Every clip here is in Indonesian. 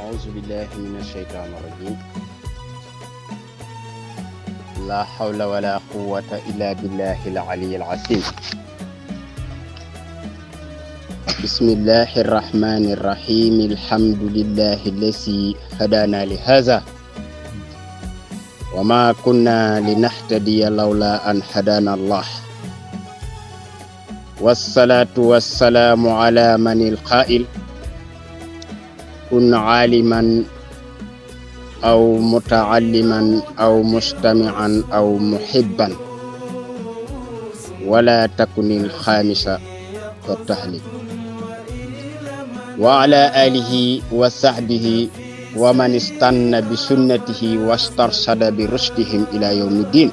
أعوذ بالله من الشيطان الرجيم. لا حول ولا قوة إلا بالله العلي العظيم. بسم الله الرحمن الرحيم. الحمد لله الذي هدانا لهذا. وما كنا لنهتدي لولا أن هدانا الله. والصلاة والسلام على من القائل. كن عالما أو متعلما أو مستمعا أو محبا. ولا تكن الخامسة والتحليل وعلى آله وصحبه ومن استنى بسنته واسترشد برشدهم إلى يوم الدين.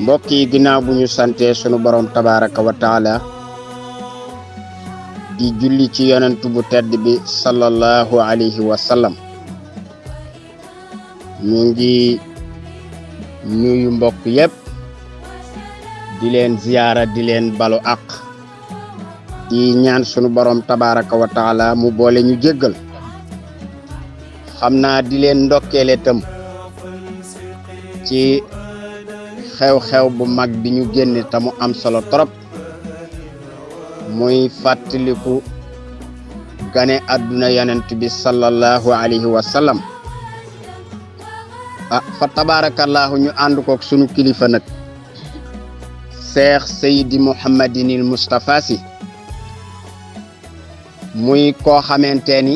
mbokk yi ginnaaw bu ñu sante sunu borom wa taala di julli ci yonent bu tedd bi sallallahu alayhi wa sallam. Ñu ngi nuyu mbokk yépp di leen ziyaara di leen balu àq di ñaan sunu borom tabaraka wa taala mu boole ñu jéggal. Xam naa di ndokkeele tam ci xew-xew bu mag bi ñu génne te mu am solo trop muy fàttaliku gane àdduna yonent bi sallallahu alayhi wa sallam. Ah fa tabarakallahu ñu ànd kook sunu kilifa nag seex sayidi muhammadinil mustapha si muy koo xamante ni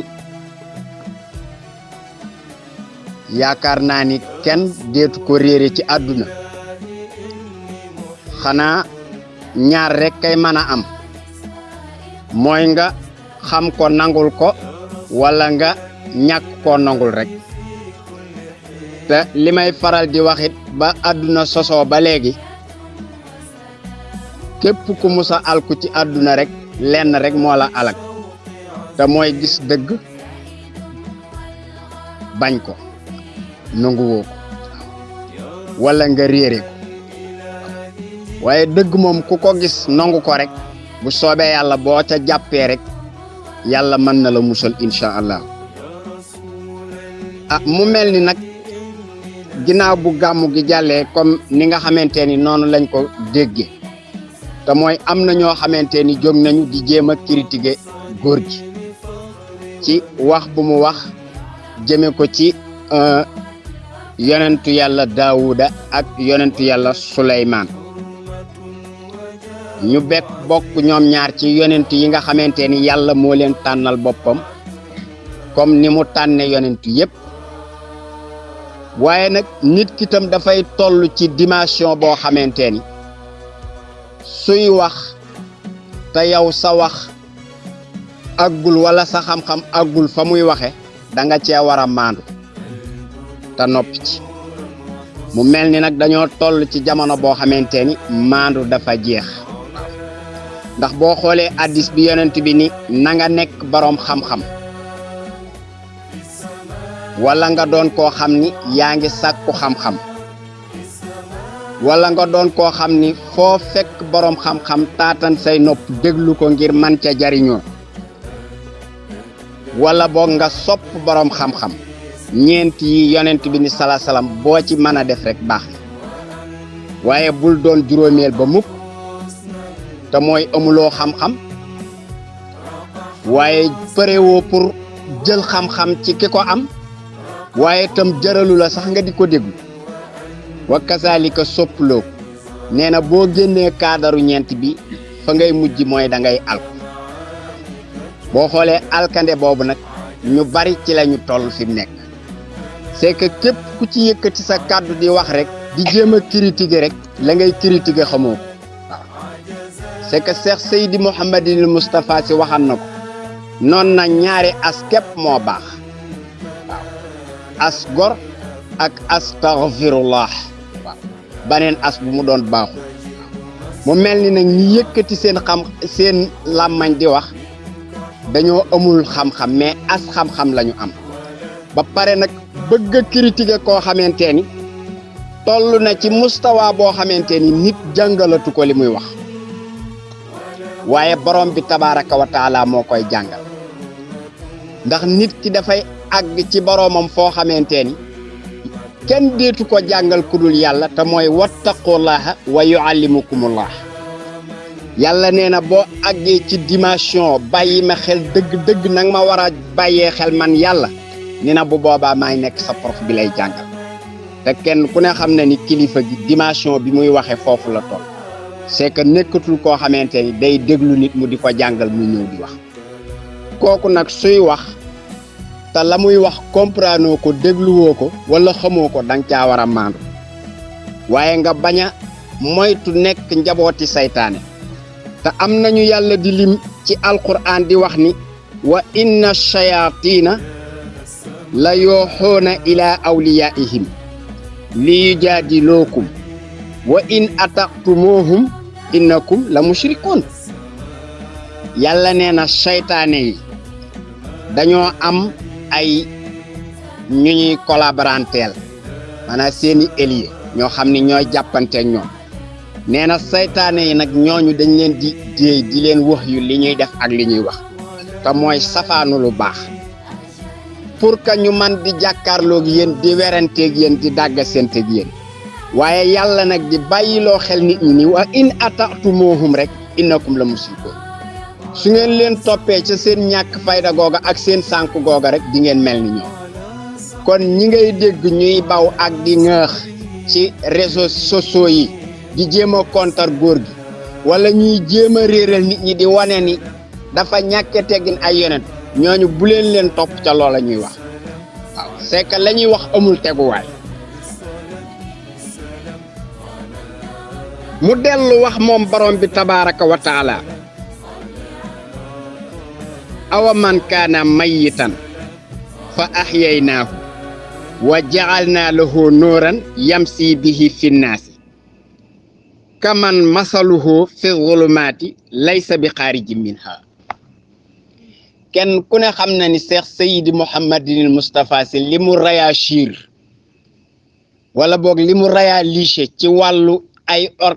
yaakaar naa ni kenn deetu ko réere ci àdduna. Xanaa ñaar rek kay mën am mooy nga xam ko nangul ko wala nga ñàkk koo nangul rek. Te li may faral di waxit ba àdduna sosoo ba léegi képp ku musa alku ci àdduna rek lenn rek moo la alak. Te mooy gis dëgg bañ ko nanguwoo ko wala nga réere ko. Ku ko gis nangu ko rek bu soobee yàlla boo ca jàppee rek yàlla mën na la musal incha allah. Ah mu mel ni nag ginnaaw bu gàmmu gi jàllee comme ni nga xamante ni noonu lañ ko déggee te mooy am na ñoo xamante nañu di critiquer góor ci wax bu mu wax jëme ko ci yonentu yàlla daawuda ak yonentu yàlla suleymaan ñu bekk bokk ñoom ñaar ci yonent yi nga xamante ni yàlla moo leen tànnal boppam comme ni mu tànne yonent yépp. Waaye nag nit ki tam dafay toll ci dimension boo xamante ni suy wax te yow sa wax aggul wala sa xam-xam aggul fa muy waxe da nga cee war a maandu te ci. Mu mel ni dañoo toll ci jamono boo xamante ni maandu dafa jeex ndax boo xoolee addis bi yonent bi ni na nga nekk boroom xam-xam. wala nga doon koo xam ni yaa ngi sàkku xam-xam. wala nga doon koo xam ni foo fekk boroom xam-xam taatan say nopp déglu ko ngir man ca jariñoo. wala boog nga sopp boroom xam-xam. ñeent yi yonent bi ni sala salaam boo ci mën a def rek baax na. waaye bul doon juróomeel ba mukk te mooy amuloo xam-xam waaye përewoo pour jël xam-xam ci ki ko am waaye tam jëralu la sax nga di ko déglu. Wa kasaalika soppuloo ko. Nee na boo génnee ñeent bi fa ngay mujj mooy da ngay alku. Boo xoolee alkande boobu nag ñu bari ci la ñu toll fi mu nekk. C'est que képp ku ci yëkkati sa kàddu di wax rek di critiquer rek la ngay critiquer xamoo c'est que Cheikh Seydi Mouhamadinil Moustapha si waxan na ko. Noon na ñaari as moo baax. Waaw. As ak astaghfirullah. Waaw. Baneen as bu mu doon baaxul. Mu mel ni nag ñi yëkkati seen xam seen làmmañ di wax dañoo amul xam-xam mais as xam-xam la ñu am. Ba pare nag bëgg critiquer koo xamante ni toll na ci mustawa boo xamante ni nit jàngalatu ko li muy wax waaye borom bi tabaraka wa taala moo koy jàngal. ndax nit ki dafay àgg ci boroomam foo xamante ni kenn deetu ko jàngal ku dul yàlla te mooy wattaqullaha wa yuallimukumullah. yàlla nee na boo ci dimension bàyyi xel dëgg-dëgg nag ma war a xel man bu boobaa maay nekk sa prof bi lay jàngal. te kenn ku ne xam ni kilifa gi dimension bi muy waxe la c'est que nekkatul koo xamante ni day déglu nit mu di ko jàngal mu ñëw di wax. Kooku nag suy wax te la muy wax comprendre ko dégluwoo ko wala xamoo ko danga caa war a maandu. Waaye nga bañ a moytu nekk njabooti saytaane te am nañu yàlla di lim ci alquran di wax ni wa inna shayatina la yooxoona ila awliyaihim li yujaadilookum wa in ataqtumuhum innakum la mushrikoon yàlla nee na saytaane yi dañoo am ay ñu ñuy collaboranteel maanaam seeni alliés ñoo xam ni ñooy jàppanteeg ñoom. Nee na dañ leen di di leen wax yu li ñuy def ak li ñuy wax te mooy safaanu lu baax. Pour que ñu man di jàkkaarloog yéen di weranteeg yéen di dàggasenteeg waaye yàlla nag di bàyyiloo xel nit ñi ni wa in ata'tumuhum rek innakum la musrikoon su ngeen leen toppee ca seen ñàkk fayda googa ak seen sànk googa rek di ngeen mel ni ñoom. Kon ñi ngay dégg ñuy baw ak di ŋaax ci réseaux sociaux yi di jéem a kontar góor gi wala ñuy jéem a réeral nit ñi di wane ni dafa ñàkke teggin ay yonent ñooñu bu leen leen topp ca loola ñuy wax. C'est que la ñuy wax amul teguwaay mu dellu wax moom borom bi tabaaraka wa taala awa man kaana mayitan fa axyaynaahu wa jacalnaa lahu nuuran yamsi bihi fi nnaasi kaman masaluhu fi zulumaati laysa bi xaariji minha kenn ku ne xam na ni Cheikh Seydi Mouhamadinil Moustapha Sy li mu réagir wala boog li mu réalisé ci wàllu ay or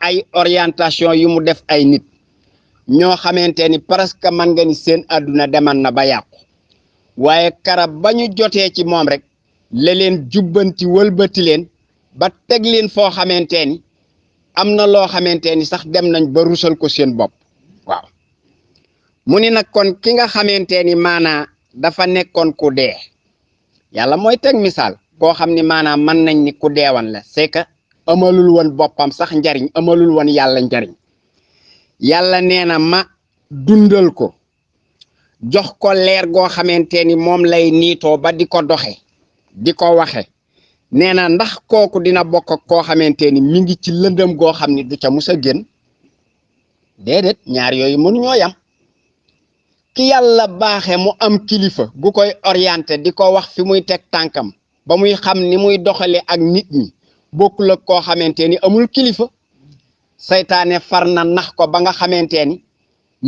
ay orientation yu mu def ay nit. Ñoo xamante ni presque man nga ni seen àdduna deman na ba yàqu. Waaye karab ba ñu jotee ci moom rek la leen jubbanti wëlbati leen ba teg leen foo xamante ni am na loo xamante ni sax dem nañ ba rusal ko waaw. Kon ki nga xamante ni dafa nekkoon ku dee. Ni maanaam nañ ni ku la. C'est amalul woon boppam sax njariñ amalul woon yàlla njariñ. Yàlla nee na ma dundal ko jox ko leer goo xamante ni lay niitoo ba di ko doxe di ko waxe. Nee na ndax kooku dina bokk ak koo xamante ni mi ngi ci lëndëm goo xam ni du ca mus a génn. Déedéet ñaar yooyu mënuñoo yam. Ki yàlla baaxe mu am kilifa gu koy orienté di ko wax fi muy teg tànkam ba muy xam ni muy doxale ak nit ñi bokkul ak koo xamante ni amul kilifa saytaane far na nax ko ba nga xamante ni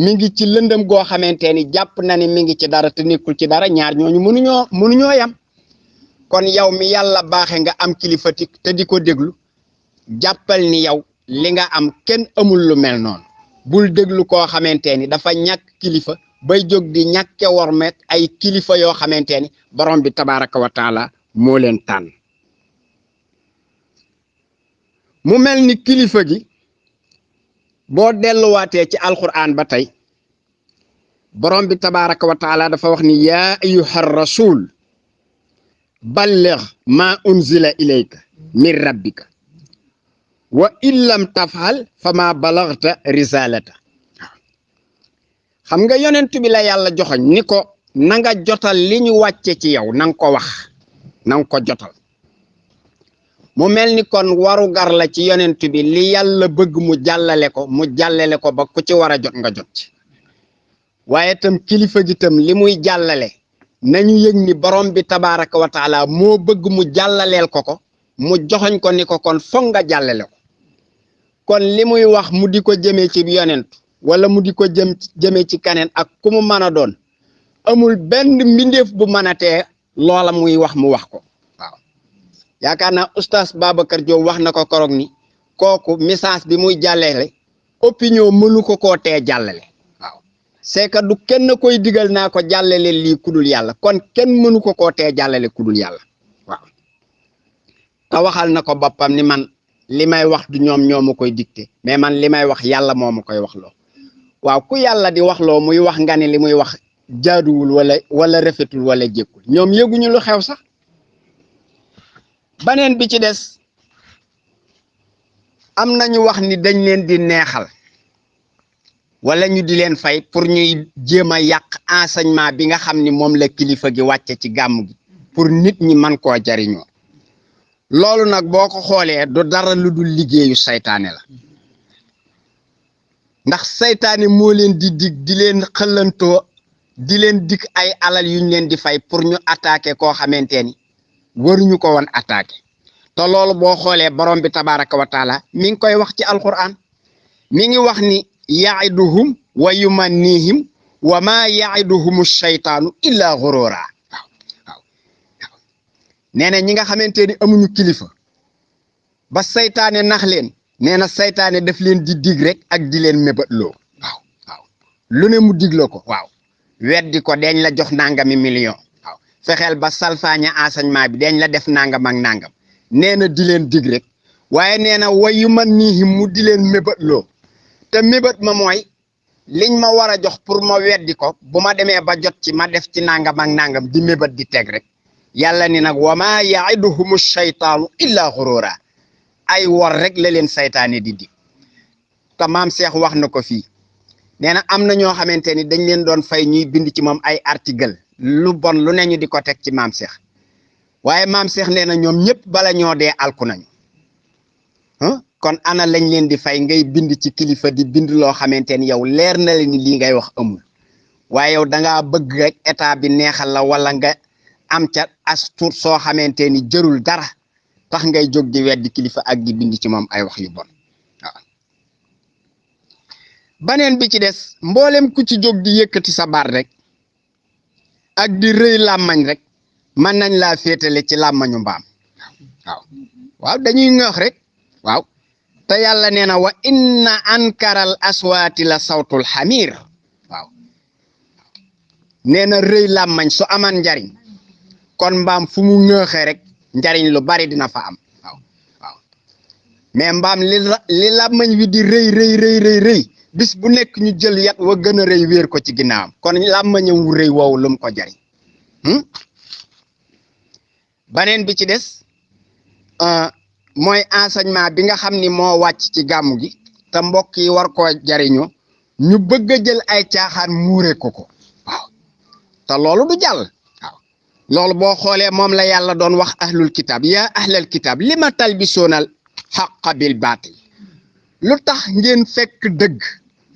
mi ngi ci lëndëm goo xamante ni jàpp na ni mi ngi ci dara te nekkul ci dara ñaar ñooñu mënuñoo yam. Kon yow mi yàlla baaxe nga am kilifa te di ko jàppal ni yow li nga am kenn amul lu mel noonu. Bul déglu koo xamante ni dafa ñàkk kilifa bay jóg di ñàkke wormet ay kilifa yoo xamante ni borom bi tabaraka wa taala moo leen tànn mu mel ni kilifa gi boo delluwaatee ci alquran ba tey borom bi tabaraka wa taala dafa wax ni yaa ayuha rasul balligh ma unzila ilayka min rabbika wa in lam tafal fa ma balagta risalata xam nga yonent bi la yàlla joxoñ ni ko na nga jotal li ñu wàcce ci yow na nga ko wax na nga ko jotal mu mel ni kon waru gar la ci yonent bi li yàlla bëgg mu jàllale ko mu jàllale ko ba ku ci war a jot nga jot ci. Waaye tam kilifa gi tam li muy nañu yëg ni borom bi tabaraka wa taala moo bëgg mu jàllaleel ko ko mu ko ni ko kon foog nga jàllale ko. Kon li muy wax mu di ko jëmee ci yonent wala mu di ko jëm ci kaneen ak ku mu mën a doon amul benn mbindeef bu mën a tee loola muy wax mu wax ko yaakaar naa oustaz Babacar Diop wax na ni kooku message bi muy jàllale opinion mënu ko koo tee waaw. C'est que du kenn koy digal naa ko jàllale lii kudul yàlla kon kenn mënu ko koo tee jàllale kudul yàlla. Waaw. Te waxal na ko boppam ni man li may wax du ñoom ñoo ma koy dicté mais man li may wax yàlla moo ma koy wax loo waaw ku yàlla di wax loo muy wax nga ne li muy wax jaaduwul wala wala rafetul wala jékkul ñoom yëguñu lu xew sax baneen bi ci des am nañu wax ni dañ leen di neexal wala ñu di leen fay pour ñuy jéem a enseignement bi nga xam ni la kilifa gi wàcce ci gàmm gi pour nit ñi man koo jariñoo. Loolu nag boo ko xoolee du dara lu dul la. Ndax saytaane moo leen di dig di leen xëllantoo di leen dig ay alal yuñ leen di fay pour ñu attaquer koo xamante ni waruñu ko woon attaquer te loolu boo xoolee borom bi tabaraka wa taala mi ngi koy wax ci alquran. Mi ngi wax ni yaiduhum wa yumannihim wa ma yaiduhum shaytaanu illa gurura waaw waaw waaw. Nee na ñi nga xamante ni amuñu kilifa ba saytaane nax leen nee na saytaane daf leen di dig rek ak di leen mébatloo waaw waaw. Lu ne mu digloo ko waaw. Weddi ko deñ la jox nangami million waaw fexeel ba salfaaña enseignement bi deñ la def nangam ak nangam. Nee na di leen dig rek waaye nee na wayu man niihim mu di leen mébatloo te mébat ma mooy liñ ma war a jox pour ma weddi ko bu ma demee ba jot ci ma def ci nangam ak nangam di mébat di teg rek. Yàlla ni nag wa ma yaiduhumu shaytaanu illa xurura ay wor rek la leen saytaane di te maam Cheikh wax na ko fii. Nee na am na ñoo xamante ni dañ leen doon fay ñuy bind ci moom ay article lu bon lu ne ñu di ci maam Cheikh waaye maam Cheikh nee na ñoom ñëpp bala ñoo dee alku nañu. Kon ana lañ leen di fay ngay bind ci kilifa di bind loo xamante ni yow leer na leen ni ngay wax amul. Waaye yow da ngaa bëgg rek état bi neexal la wala nga am xamante ni jërul dara tax ngay jóg di weddi kilifa ak di bind ci moom ay wax yu bon. Waaw. Baneen bi ci des mboolem ku ci jóg di sa baat rek ak di rëy làmmañ rek mën nañ laa féetale ci làmmañu mbaam. Waaw. Waaw dañuy ŋëx rek. Waaw. Te yàlla nee na wa inna ankaral aswaati la sawtul xamir waaw. Nee na rëy làmmañ su aman njariñ kon mbaam fu mu ŋëxee rek njariñ lu bari dina fa am. Waaw. Waaw. Mais mbaam li làmmañ wi di rëy rëy rëy rëy rëy bis bu nekk ñu jël yat wa gën a rëy wéer ko ci ginnaawam. Kon làmmañam wu rëy woowu lu mu ko jariñ. Baneen bi ci des mooy enseignement bi nga xam ni moo wàcc ci gàmmu gi te mbokk yi war koo jariñoo ñu bëgg jël ay caaxaan muure ko ko. Waaw. Te loolu du jàll. Waaw. Loolu boo xoolee moom la yàlla doon wax ahlul kitab yaa ahlal kitab li ma talbisoonal xaqa bil ngeen fekk dëgg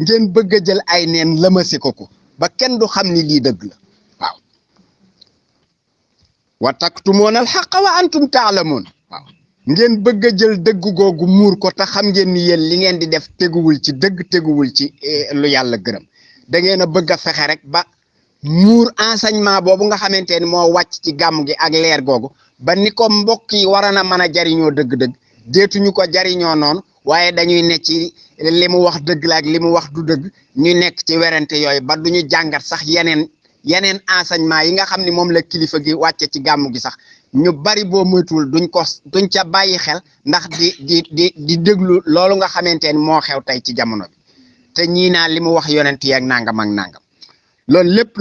ngeen bëgg jël ay neen lëmasi ko ko ba kenn du xam ni lii dëgg la. Waaw. Wa taktumoon al wa antum taalamoon. Waaw. Ngeen bëgg jël dëgg googu muur ko te xam ngeen ni yéen li ngeen di def teguwul ci dëgg teguwul ci lu yàlla gërëm. Da ngeen a bëgg a fexe rek ba muur enseignement boobu nga xamante ni moo wàcc ci gàmm gi ak leer googu ba ni ko mbokk yi war na mën a jariñoo dëgg-dëgg deetuñu ko jariñoo noonu waaye dañuy ne ci li mu wax dëgg la ak li mu wax du dëgg ñu nekk ci werante yooyu ba duñu jàngat sax yeneen yeneen enseignement yi nga xam ni moom la kilifa gi wàcce ci gàmm gi sax. Ñu bari boo moytuwul duñ ko duñ ca xel ndax di di di di déglu loolu nga xamante ni moo xew tey ci jamono bi. Te ñii naa li mu wax yonent ak nangam ak nangam. Loolu lépp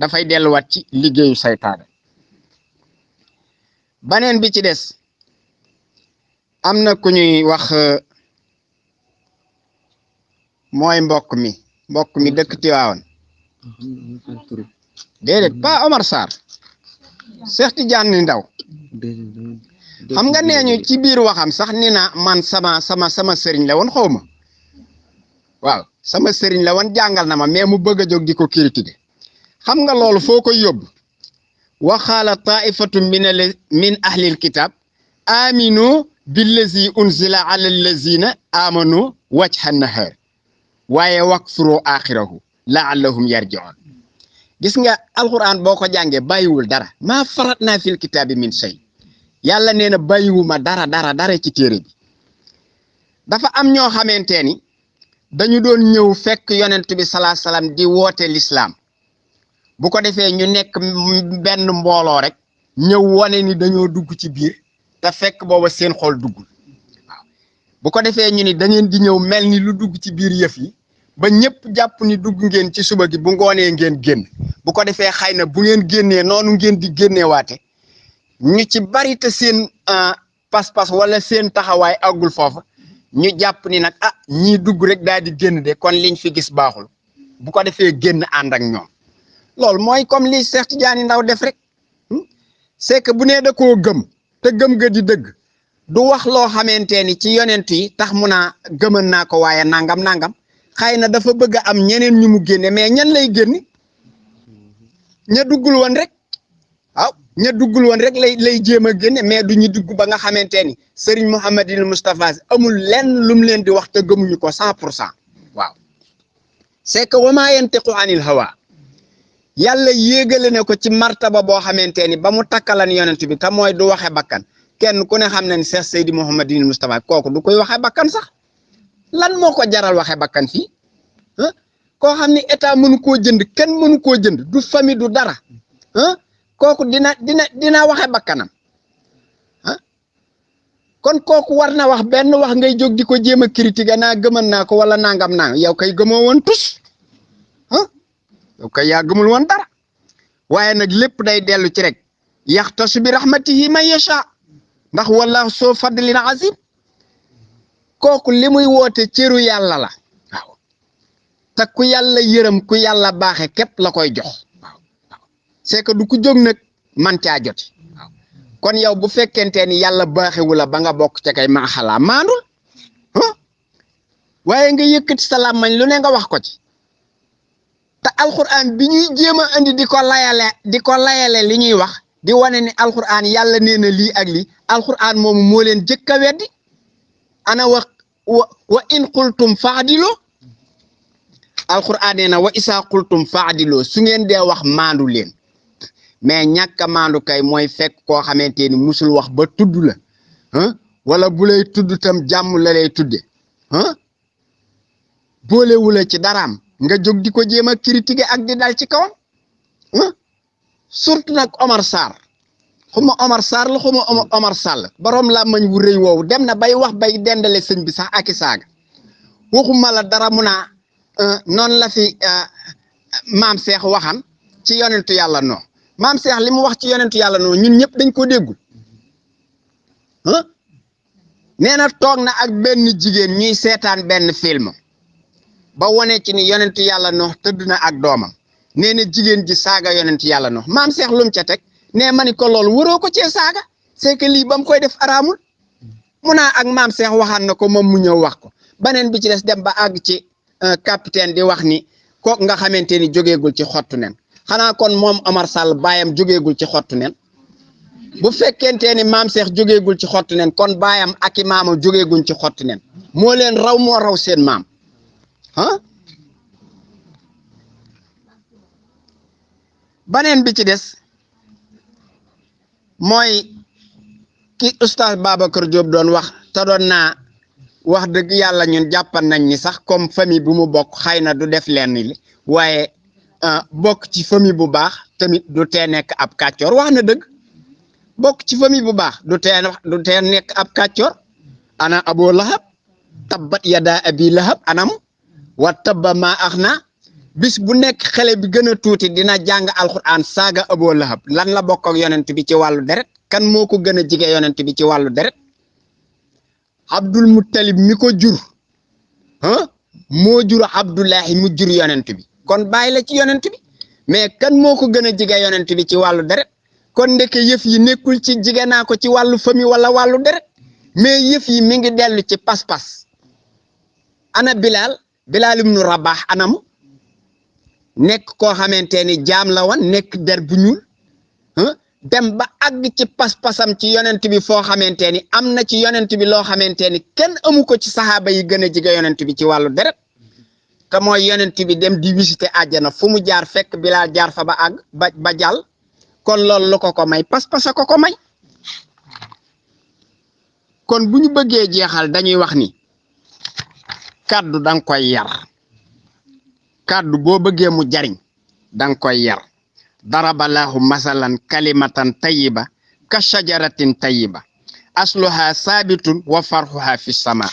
dafay delluwaat ci liggéeyu saytaane baneen bi ci des am na ku ñuy wax mooy mbokk mi. Mbokk mi dëkk Tiwaawan déedéet pas Omar Sarr. Cheikh Tidiane Ndaw. Xam nga nee ñu ci biir waxam sax ni na man sama sama sama sëriñ la woon xaw ma waaw sama sëriñ la woon jàngal na ma mais mu bëgg a jóg di critiquer. Xam nga loolu foo koy yóbbu? Waxaala taifatu min al min ahlil kitab aminu billazi unzila ala allazina amanu wajha nahar. Waaye wakfuru axirahu laallahum yarjiun gis nga alquran boo ko jàngee bàyyiwul dara. Maa farat naa fil kitaabi min shay. Yàlla nee na bàyyiwuma dara dara dara ci téere bi. Dafa am ñoo xamante ni dañu doon ñëw fekk yonent bi salaa salaam di woote lislaam. Bu ko defee ñu nekk benn mbooloo rek ñëw wane ni dañoo dugg ci biir te fekk booba seen xol duggul. Bu ko defee ñu ni da ngeen di ñëw mel ni lu dugg ci biir yëf yi ba ñëpp jàpp ni dugg ngeen ci suba gi bu ngoonee ngeen génn. Bu ko defee xëy na bu ngeen génnee noonu ngeen di génneewaate. Ñu ci bari te seen pas-pas wala seen taxawaay àggul foofa. Ñu jàpp ni nag ah ñii dugg rek daal di de kon liñ fi gis baaxul. Bu ko defee génn ànd ak ñoom. Loolu mooy comme li Cheikh Tidiane Ndaw def rek. C'est que bu nee da koo gëm te gëm ga di dëgg. Du wax loo xamante ni ci yonent yi tax mu naa gëmën naa ko nangam nangam. Xëy na dafa bëgg am ñeneen ñu mu génne mais ñan lay génne? Ña duggul woon rek. Waaw ña duggul woon rek lay lay jéem a génne mais du dugg ba nga xamante ni Serigne Mouhamadine Moustapha amul lenn lum leen di wax te gëmuñu ko cent pour cent. Waaw. C'est que wa maa yantiqu anil hawa yàlla yéegale ne ko ci martaba boo xamante ni ba mu takkalan yonent bi te mooy du waxe bakkan. Kenn ku ne xam na ni Cheikh Seydi Mouhamadine Moustapha kooku du koy waxe bakkan sax. Lan moo ko jaral waxe bakkan fii? Ah koo xam ni état mënu koo jënd kenn mënu koo jënd du famille du dara. Ah kooku dina dina dina waxe bakkanam. Kon kooku war na wax benn wax ngay jóg di ko jéem a critiquer naa gëman naa ko wala nangam naa yow kay gëmoo woon tus. ah yaa gëmul woon dara. Waaye nag lépp day dellu ci rek. Yaxtasu bi rahmatihi man yasha. Ndax wallahu soo fadlin azim kooku li muy woote cëru yàlla la. Waaw. Te ku yàlla yërëm ku yàlla baaxe képp la koy jox. C'est que du ku man joti kon yow bu ni ba nga kay nga lu ne nga wax ko ci te alxuraan bi ñuy jéem a indi di ko layale di ko layale li wax di wane ni alxuraan yàlla nee na lii ak lii alxuraan moomu moo leen jëkk a weddi. Ana wa wa in qultum faadiloo alxuraan nee wa isaa qultum faadiloo su ngeen dee wax maandu leen. Mais ñàkk maandu kay mooy fekk musul wax ba tudd la wala bu lay tudd tam jàmm la lay tudde boolewula ci daraam nga jóg di ko jéem a critiquer ak di dal ci kawam. Surtout nag Omar Sarr. Xuma Omar Sarr la xuma Omar Sall. Borom la mañ wu rëy woowu dem na bay wax bay dendale sëñ bi sax ak saaga. Waxuma la dara mu naa noonu la fi maam Cheikh waxan ci yonentu yàlla noo. Maam Cheikh li mu wax ci yonentu yàlla noo ñun ñëpp dañ ko déggul ah nee na toog na ak benn jigéen ñuy seetaan benn film ba wane ci ni yonentu yàlla noo tëdd ak doomam. Nee na ji saaga yonentu yàlla noo maam Cheikh lum ca teg nee ma ni ko loolu waroo ko cee saaga? C'est que lii ba koy def araamul. Mu naa ak maam Cheikh waxaan na ko moom mu ñëw wax ko. Beneen bi ci des dem ba àgg ci capitaine di wax ni kook nga xamante ni jógeegul ci xottu nen. Xanaa kon moom Omar Sall baayam jógeegul ci xottu nen. Bu ni Cheikh ci xottu nen kon baayam ak ci xottu nen. Moo leen raw moo raw seen maam beneen bi ci des mooy ki oustaz Babacar Diop doon wax te doon naa wax dëgg yàlla ñun jàppan nañ ni sax comme famille bu mu bokk xëy na du def lenn li waaye bokk ci famille bu baax tamit du tee nekk ab kàccoor. Wax na dëgg bokk ci famille bu baax du tee du tee nekk ab kàccoor. Ana abo lahab tabbat yada abi lahab anam wa tabba maa ax na bis bu nekk xale bi gën a tuuti dina jàng alquran saaga abo lahab. Lan la bokk ak yonent bi ci wàllu deret? Kan moo ko gën a jige yonent bi ci wàllu deret? Abdul muttalib mi ko jur ah moo jur abdullahi mu jur yonent bi. Kon ci yonent bi. Mais kan moo ko gën a jige yonent bi ci wàllu deret? Kon ndeke yëf yi nekkul ci jige naa ko ci wàllu famille wala wàllu deret? Mais yi mi ngi dellu ci pas-pas. Ana bilal bilal ibnu rabax anamu? Nekk koo xamante ni jaam la woon nekk der bu ñuul dem ba àgg ci pas-pasam ci yonent bi foo xamante ni am na ci yonent bi loo xamante ni kenn amu ko ci saxaaba yi gën a jige yonent bi ci wàllu deret. Te mooy yonent bi dem di visiter àjjana fu mu jaar fekk Bilaal jaar fa ba àgg ba jàll. Kon loolu lu ko ko may pas-pasa ko ko may. Kon bu ñu bëggee jeexal dañuy wax ni kàddu danga koy yar. Kàddu boo bëggee mu jariñ danga koy yar. Daraballahu masalan kalimatan tayiba ka shajaratin tayiba asluha saabitun wa farxuha fi sama.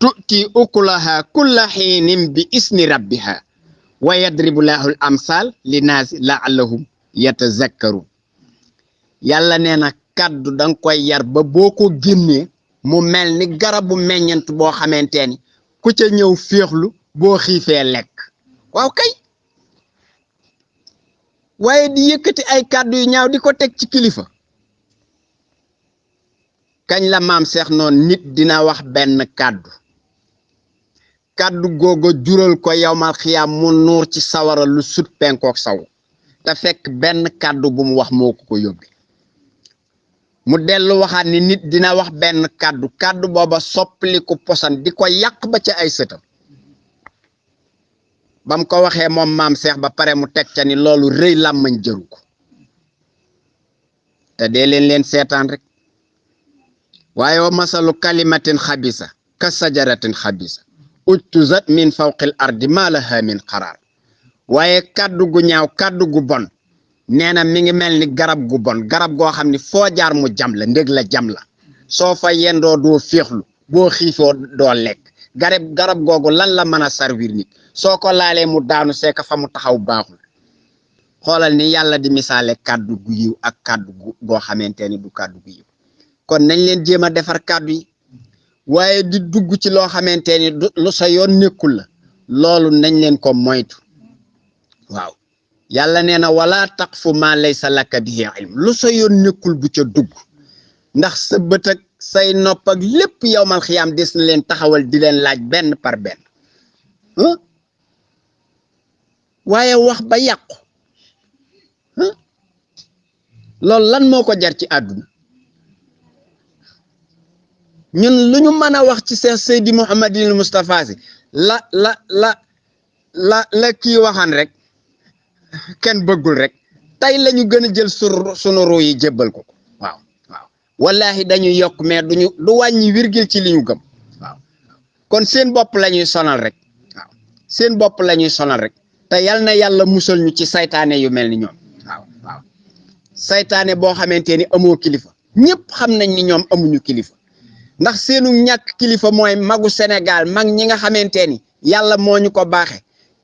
Tu'ti ukulaha kulla xiinin bi isni rabbiha wa yadribu lahu l amsal li naasi laallahum yatazakkarun yàlla nee na kàddu danga koy yar ba boo ko génnee mu mel ni garabu meññent boo xamante ni ku ca ñëw féexlu boo xiifee lekk. Waaw kay. Waaye di yëkkati ay kàddu yu ñaaw di ko ci kilifa. Kañ la maam seex noonu nit dina wax benn kàddu. Kàddu googu jural ko yowmal xiyaam mu nuur ci sawara lu sut penkook saw. Te fekk benn kàddu bu mu wax moo ko ko mu dellu waxaat ni nit dina wax benn kàddu kàddu booba soppaliku posan di ko yàq ba ca ay sëtam. Bam ko waxee moom maam seex ba pare mu teg ca ni loolu rëy làmmañ jëru ko. Te dee leen seetaan rek. Waaye wa masalu kalimatin xabisa ka sajaratin xabisa. Ujtuzat min fawqil ardi ma laha min qaraar. Waaye kàddu gu ñaaw kàddu gu bon nee na mi ngi mel ni garab gu bon garab goo xam ni foo jaar mu jam la ndég la jam la. Soo fa yendoo doo féexlu boo xiifoo doo lekk. Garab garab googu lan la mën a servir nit? Soo ko laalee mu daanu seeka fa mu taxaw baaxul. Xoolal ni yàlla di misaale kàddu gu yiw ak kàddu gu goo xamante ni du kàddu gu yiw. Kon nañ leen jéem a defar kàddu yi. Waaye di dugg ci loo xamante ni lu sa yoon nekkul la. Loolu nañ leen ko moytu. Waaw. Yàlla nee na wala taqfu ma laysa laka bihi ilm. Lu sa yoon nekkul bu ca dugg. Ndax sa bët ak say nopp ak lépp yowmal xiyaam des na leen taxawal di leen laaj benn par benn. Waaye wax ba yàqu. Loolu lan moo ko jar ci àdduna? Ñun lu ñu mën a wax ci Seex Seydi si la la la la la kii waxaan rek kenn bëggul rek tey la ñu gën a jël su sunu yi jébbal ko waaw waaw. Wallahi dañuy yokk mais duñu du wàññi wirgil ci li ñu gëm. Kon seen bopp la ñuy sonal rek. Waaw. Seen bopp la sonal rek. Te yal na yàlla musal ñu ci saytaane yu mel ni ñoom. Waaw saytaane boo xamante ni amoo kilifa. Ñëpp xam nañ ni ñoom amuñu kilifa. Ndax seenu ñàkk kilifa mooy magu Sénégal mag ñi nga xamante ni yàlla moo ñu ko baaxe.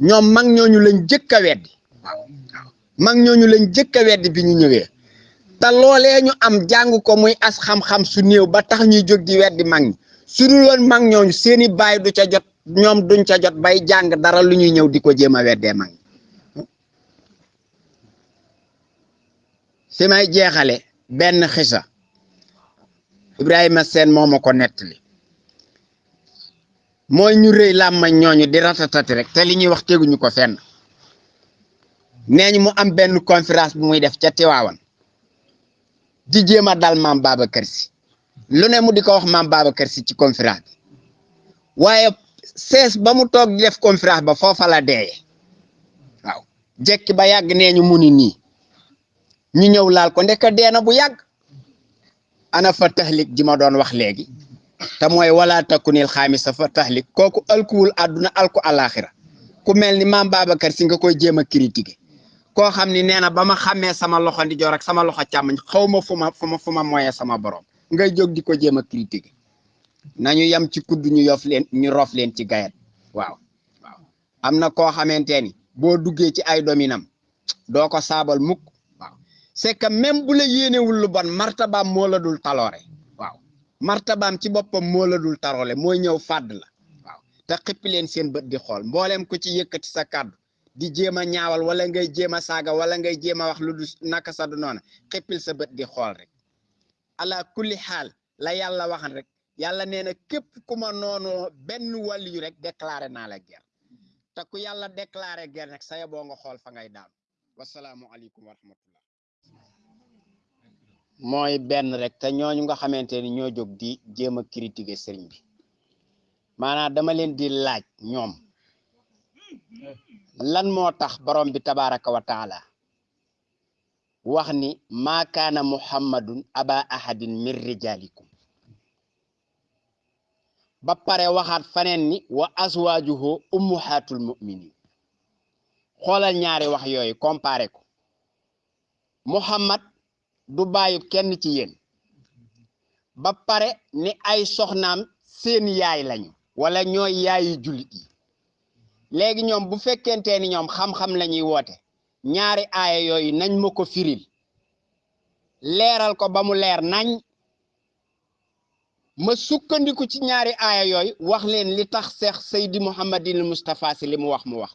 Ñoom mag ñooñu lañ jëkk a weddi. Mag ñooñu lañ jëkk a weddi bi ñu ñëwee. Te loolee ñu am jàng ko muy as xam-xam su néew ba tax ñuy jóg di mag su dul woon mag ñooñu seeni baay du ca jot ñoom duñ ca jot bay jàng dara lu ñuy ñëw di ko jéem mag fi may jeexale benn xisa. Ibrahima Seen moo ma mooy ñu rëy làmmañ ñooñu di ratatati rek te li wax teguñu ko fenn nee ñu mu am benn conférence bu muy def ca Tiwaawan. Di jéem a dal maam Babacar Si lu ne mu di ko wax maam Babacar Si ci conférence bi. Waaye ba mu di def conférence ba foofa la deeye waaw. Jekki ba yàgg nee ñu mu ni nii. Ñu ñëw laal ko ndeka deena bu yàgg. Ana fa taxlik ji ma wax wala takunil xaamisa fa àdduna alku alaxira ku mel ni maam Babacar si nga koy critiquer koo xam ni nee na ba ma xàmmee sama loxo ndi joor ak sama loxo càmmoñ xaw ma fu ma fu ma fu ma moyee sama borom. Ngay jóg di ko jéem a critiquer. Nañu yem ci kudd ñu yof leen ñu rof leen ci gayet. Waaw waaw. Am na koo xamante ni boo duggee ci ay dominam doo ko saabal mukk. Waaw. C'est que même bu la yéenewul lu bon martabaam moo la dul taloore. Waaw. Martabaam ci boppam moo la dul taroole mooy ñëw fàdd la. Waaw. Te xippi leen seen bët di xool. Mboolem ko ci yëkkati sa kàddu di jéem a ñaawal wala ngay jéem a saaga wala ngay jéem a wax lu du noona xippil sa di xool rek. Ala kulli xaal la yàlla waxan rek yàlla nee na képp ku ma noonu benn wàll yu rek déclaré naa la guerre. Te ku yàlla déclaré guerre nag saya boo nga xool fa ngay daanu. Wasalaamu aleykum wa rahmatullah. Mooy benn rek te ñooñu nga xamante ni ñoo di jéem a critiquer sëriñ bi. Maanaam dama leen di laaj ñoom lan moo tax borom bi tabaraka wa wax ni maa kaana muhammadun aba ahadin min rijalikum ba pare waxaat faneen ni wa azwaajuhu ummuhaatul muminin xoolal ñaari wax yooyu comparé ko. Muhammad du bàyyi kenn ci yéen. Ba pare ni ay soxnaam seen yaay lañu wala ñooy yaayi jullit léegi ñoom bu fekkente ni ñoom xam-xam la ñuy woote ñaari aaya yooyu nañ ma ko firil. Leeral ko ba mu leer nañ. Ma sukkandiku ci ñaari aaya yooyu wax leen li tax seex saydi Mouhamadinil mustapha si li mu wax mu wax.